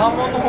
関門の